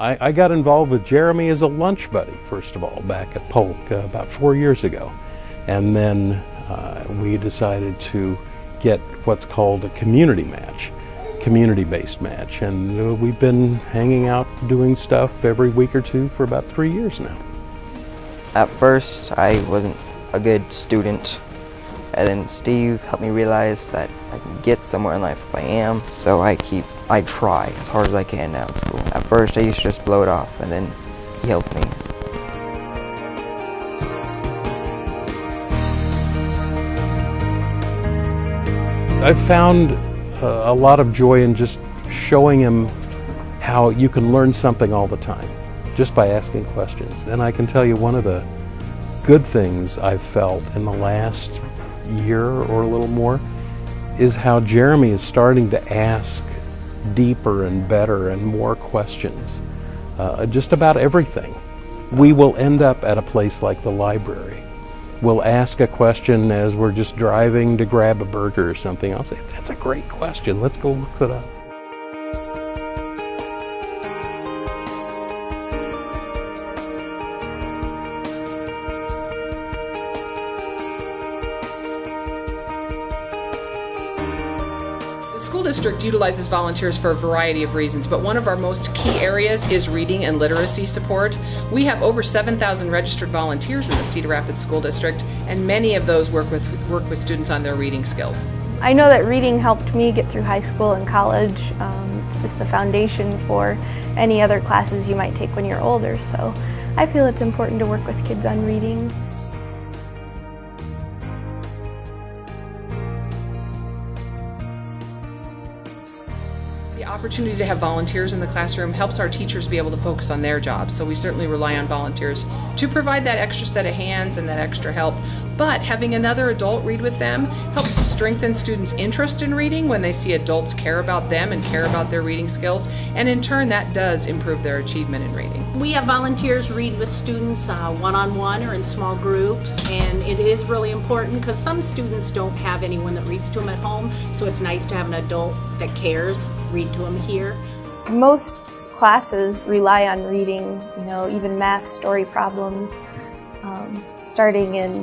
I, I got involved with Jeremy as a lunch buddy, first of all, back at Polk uh, about four years ago. And then uh, we decided to get what's called a community match, community-based match. And uh, we've been hanging out doing stuff every week or two for about three years now. At first, I wasn't a good student. And then Steve helped me realize that I can get somewhere in life if I am. So I keep, I try as hard as I can now at school. At first, I used to just blow it off, and then he helped me. I've found uh, a lot of joy in just showing him how you can learn something all the time just by asking questions. And I can tell you one of the good things I've felt in the last year or a little more is how Jeremy is starting to ask deeper and better and more questions uh, just about everything. We will end up at a place like the library we'll ask a question as we're just driving to grab a burger or something. I'll say, that's a great question. Let's go look it up. The school district utilizes volunteers for a variety of reasons, but one of our most key areas is reading and literacy support. We have over 7,000 registered volunteers in the Cedar Rapids School District, and many of those work with, work with students on their reading skills. I know that reading helped me get through high school and college. Um, it's just the foundation for any other classes you might take when you're older, so I feel it's important to work with kids on reading. The opportunity to have volunteers in the classroom helps our teachers be able to focus on their jobs, so we certainly rely on volunteers to provide that extra set of hands and that extra help. But having another adult read with them helps to strengthen students' interest in reading when they see adults care about them and care about their reading skills, and in turn that does improve their achievement in reading. We have volunteers read with students uh, one-on-one -on -one or in small groups, and it is really important because some students don't have anyone that reads to them at home, so it's nice to have an adult that cares read to them here. Most classes rely on reading, you know, even math story problems. Um, starting in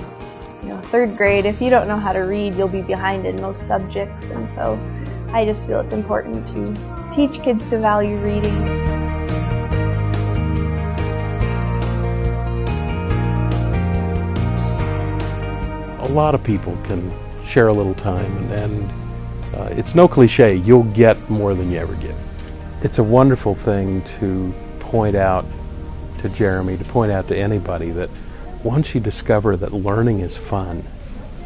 you know, third grade, if you don't know how to read, you'll be behind in most subjects. And so I just feel it's important to teach kids to value reading. A lot of people can share a little time and, and uh, it's no cliche, you'll get more than you ever give. It's a wonderful thing to point out to Jeremy, to point out to anybody that once you discover that learning is fun,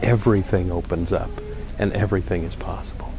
everything opens up and everything is possible.